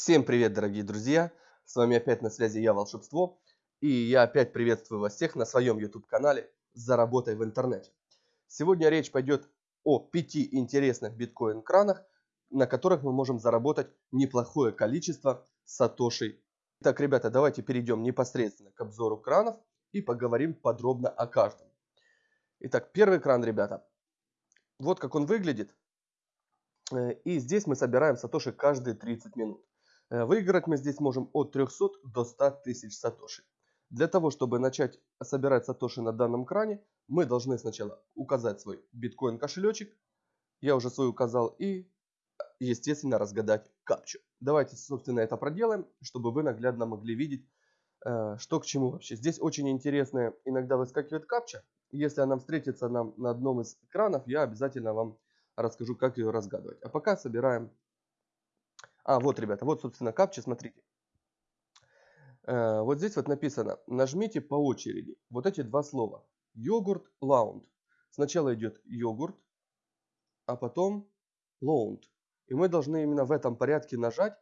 Всем привет, дорогие друзья! С вами опять на связи я, Волшебство. И я опять приветствую вас всех на своем YouTube-канале «Заработай в интернете». Сегодня речь пойдет о пяти интересных биткоин-кранах, на которых мы можем заработать неплохое количество сатошей. Итак, ребята, давайте перейдем непосредственно к обзору кранов и поговорим подробно о каждом. Итак, первый кран, ребята. Вот как он выглядит. Э, и здесь мы собираем сатоши каждые 30 минут. Э, выиграть мы здесь можем от 300 до 100 тысяч сатоши. Для того, чтобы начать собирать сатоши на данном кране, мы должны сначала указать свой биткоин кошелечек. Я уже свой указал и, естественно, разгадать капчу. Давайте, собственно, это проделаем, чтобы вы наглядно могли видеть, э, что к чему вообще. Здесь очень интересная иногда выскакивает капча. Если она встретится нам на одном из экранов, я обязательно вам расскажу, как ее разгадывать. А пока собираем а, вот, ребята, вот, собственно, капча, смотрите. Э, вот здесь вот написано, нажмите по очереди вот эти два слова. Йогурт, лаунд. Сначала идет йогурт, а потом лаунд. И мы должны именно в этом порядке нажать,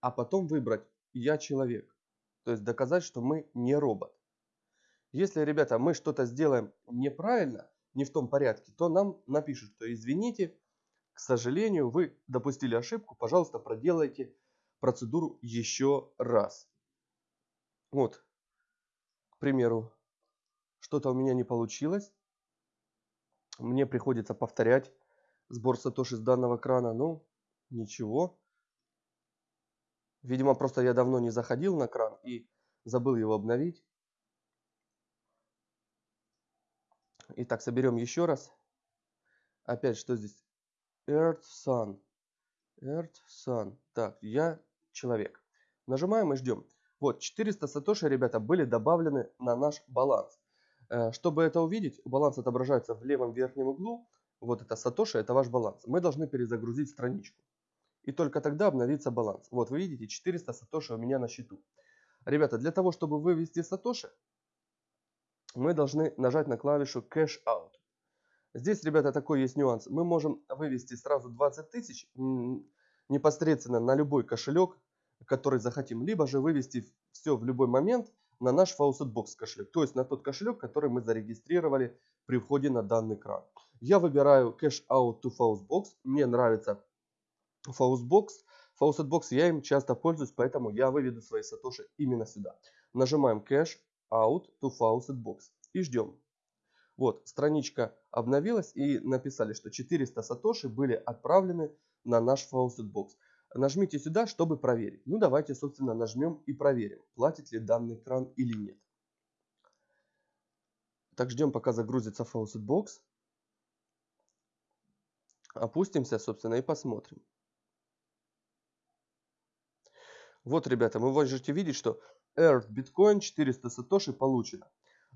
а потом выбрать «Я человек». То есть доказать, что мы не робот. Если, ребята, мы что-то сделаем неправильно, не в том порядке, то нам напишут, что извините, к сожалению, вы допустили ошибку, пожалуйста, проделайте процедуру еще раз. Вот, к примеру, что-то у меня не получилось. Мне приходится повторять сбор сатоши с данного крана. Ну, ничего. Видимо, просто я давно не заходил на кран и забыл его обновить. Итак, соберем еще раз. Опять, что здесь? Earth Sun. Earth Sun. Так, я человек. Нажимаем и ждем. Вот, 400 сатоши, ребята, были добавлены на наш баланс. Э, чтобы это увидеть, баланс отображается в левом верхнем углу. Вот это сатоши, это ваш баланс. Мы должны перезагрузить страничку. И только тогда обновится баланс. Вот, вы видите, 400 сатоши у меня на счету. Ребята, для того, чтобы вывести сатоши, мы должны нажать на клавишу Cash Out. Здесь, ребята, такой есть нюанс. Мы можем вывести сразу 20 тысяч непосредственно на любой кошелек, который захотим. Либо же вывести все в любой момент на наш Faucetbox кошелек. То есть на тот кошелек, который мы зарегистрировали при входе на данный кран. Я выбираю Cash Out to Faucetbox. Мне нравится Faucetbox. Faucetbox я им часто пользуюсь, поэтому я выведу свои сатоши именно сюда. Нажимаем Cash Out to Faucetbox и ждем. Вот, страничка обновилась и написали, что 400 сатоши были отправлены на наш Faucetbox. Нажмите сюда, чтобы проверить. Ну, давайте, собственно, нажмем и проверим, платит ли данный кран или нет. Так, ждем, пока загрузится Faucetbox. Опустимся, собственно, и посмотрим. Вот, ребята, вы можете видеть, что Earth Bitcoin 400 сатоши получено.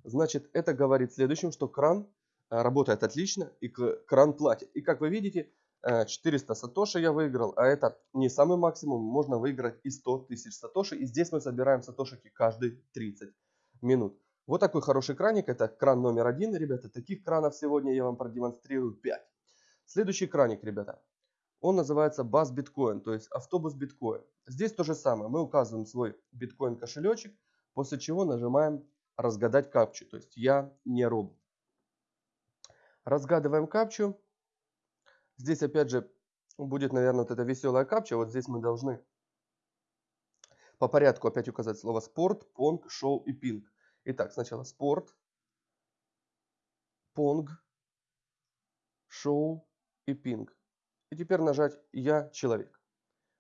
Значит, это говорит следующим, что кран э, работает отлично и кран платит. И как вы видите, 400 э, сатоши я выиграл, а это не самый максимум, можно выиграть и 100 тысяч сатоши. И здесь мы собираем сатошики каждые 30 минут. Вот такой хороший краник, это кран номер один, ребята. Таких кранов сегодня я вам продемонстрирую 5. Следующий краник, ребята, он называется Bus Bitcoin, то есть автобус биткоин. Здесь то же самое, мы указываем свой биткоин кошелечек, после чего нажимаем разгадать капчу. То есть я не робот. Разгадываем капчу. Здесь опять же будет, наверное, вот эта веселая капча. Вот здесь мы должны по порядку опять указать слово спорт, понг, шоу и пинг. Итак, сначала спорт, понг, шоу и пинг. И теперь нажать «Я человек».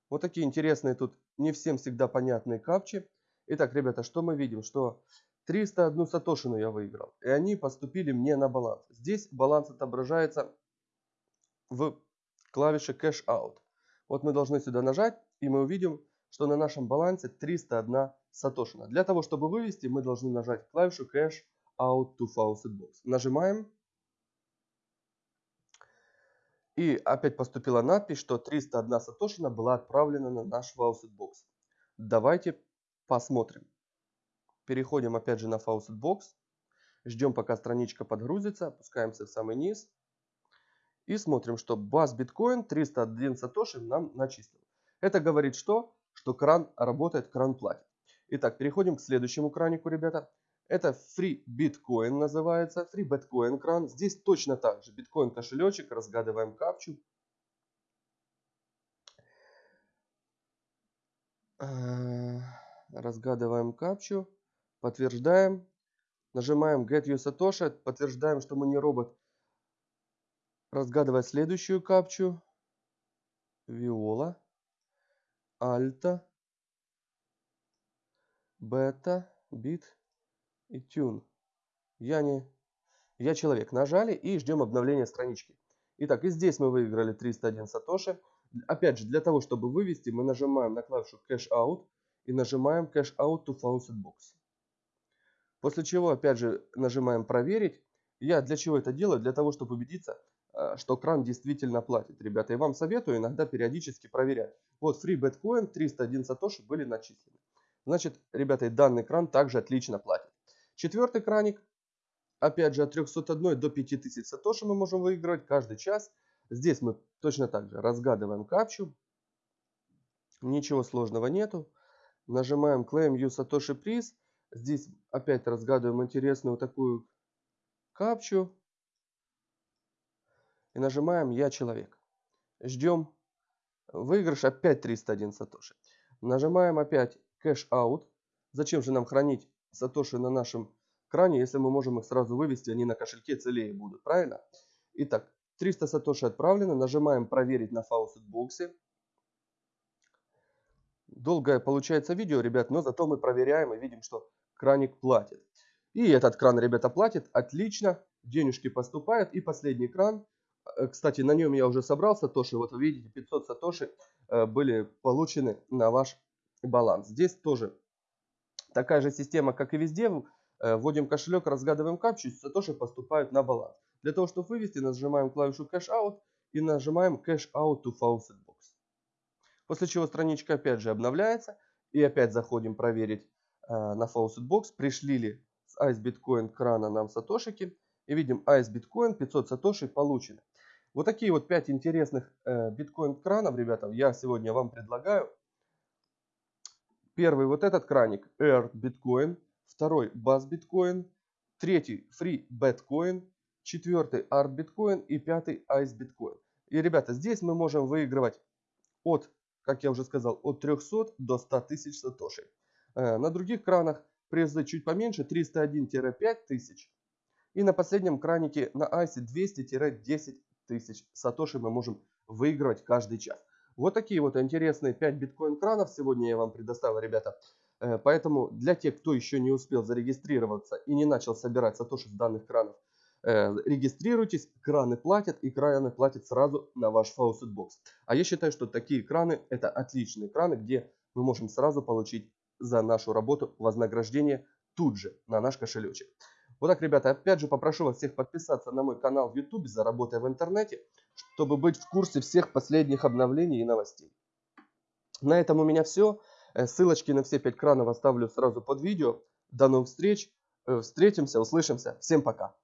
Вот такие интересные тут не всем всегда понятные капчи. Итак, ребята, что мы видим? Что 301 сатошину я выиграл. И они поступили мне на баланс. Здесь баланс отображается в клавише Cash Out. Вот мы должны сюда нажать, и мы увидим, что на нашем балансе 301 сатошина. Для того, чтобы вывести, мы должны нажать клавишу Cash Out to Faucet Box. Нажимаем. И опять поступила надпись, что 301 сатошина была отправлена на наш Faucet Box. Давайте посмотрим. Переходим опять же на Faucet Box. Ждем пока страничка подгрузится. Опускаемся в самый низ. И смотрим, что баз биткоин 301 сатоши нам начислил. Это говорит что? что кран работает, кран платит. Итак, переходим к следующему кранику, ребята. Это Free Bitcoin называется, Free Bitcoin кран. Здесь точно так же, биткоин кошелечек, разгадываем капчу. Э, разгадываем капчу, подтверждаем, нажимаем Get You Satoshi, подтверждаем, что мы не робот. Разгадывая следующую капчу, Виола, Альта, Бета, Бит и Тюн. Я не... Я человек. Нажали и ждем обновления странички. Итак, и здесь мы выиграли 301 сатоши. Опять же, для того, чтобы вывести, мы нажимаем на клавишу Cash Out и нажимаем Cash Out to Faucet Box. После чего, опять же, нажимаем Проверить. Я для чего это делаю? Для того, чтобы убедиться, э, что кран действительно платит. Ребята, я вам советую иногда периодически проверять. Вот Free Bitcoin 301 сатоши были начислены. Значит, ребята, данный кран также отлично платит. Четвертый краник. Опять же, от 301 до 5000 сатоши мы можем выигрывать каждый час. Здесь мы точно так же разгадываем капчу. Ничего сложного нету. Нажимаем Claim You Satoshi Prize. Здесь опять разгадываем интересную такую капчу. И нажимаем Я человек. Ждем. Выигрыш опять 301 сатоши. Нажимаем опять Cash Out. Зачем же нам хранить сатоши на нашем кране, если мы можем их сразу вывести, они на кошельке целее будут, правильно? Итак, 300 сатоши отправлено, нажимаем проверить на фаусет боксе. Долгое получается видео, ребят, но зато мы проверяем и видим, что краник платит. И этот кран, ребята, платит отлично, денежки поступают. И последний кран, э, кстати, на нем я уже собрал сатоши, вот вы видите, 500 сатоши э, были получены на ваш баланс. Здесь тоже такая же система, как и везде. Э, вводим кошелек, разгадываем капчу, сатоши поступают на баланс. Для того, чтобы вывести, нажимаем клавишу Cash Out и нажимаем Cash Out to Faucet Box. После чего страничка опять же обновляется. И опять заходим проверить на Faucet Box, пришли ли с Ice Bitcoin крана нам сатошики. И видим Ice Bitcoin 500 сатоши получены. Вот такие вот 5 интересных э, биткоин кранов, ребята, я сегодня вам предлагаю. Первый вот этот краник Air Bitcoin, второй Bass Bitcoin, третий Free Bitcoin, четвертый Art Bitcoin и пятый Ice Bitcoin. И, ребята, здесь мы можем выигрывать от, как я уже сказал, от 300 до 100 тысяч сатошей. Э, на других кранах призы чуть поменьше, 301-5 тысяч. И на последнем кранике на Ice 200-10 тысяч сатоши мы можем выигрывать каждый час. Вот такие вот интересные 5 биткоин-кранов сегодня я вам предоставил, ребята. Э, поэтому для тех, кто еще не успел зарегистрироваться и не начал собирать сатоши с данных кранов, э, регистрируйтесь, краны платят и краны платят сразу на ваш Box. А я считаю, что такие краны это отличные краны, где мы можем сразу получить за нашу работу вознаграждение тут же на наш кошелечек. Вот так, ребята, опять же попрошу вас всех подписаться на мой канал в YouTube «Заработай в интернете», чтобы быть в курсе всех последних обновлений и новостей. На этом у меня все. Э, ссылочки на все 5 кранов оставлю сразу под видео. До новых встреч. Э, встретимся, услышимся. Всем пока.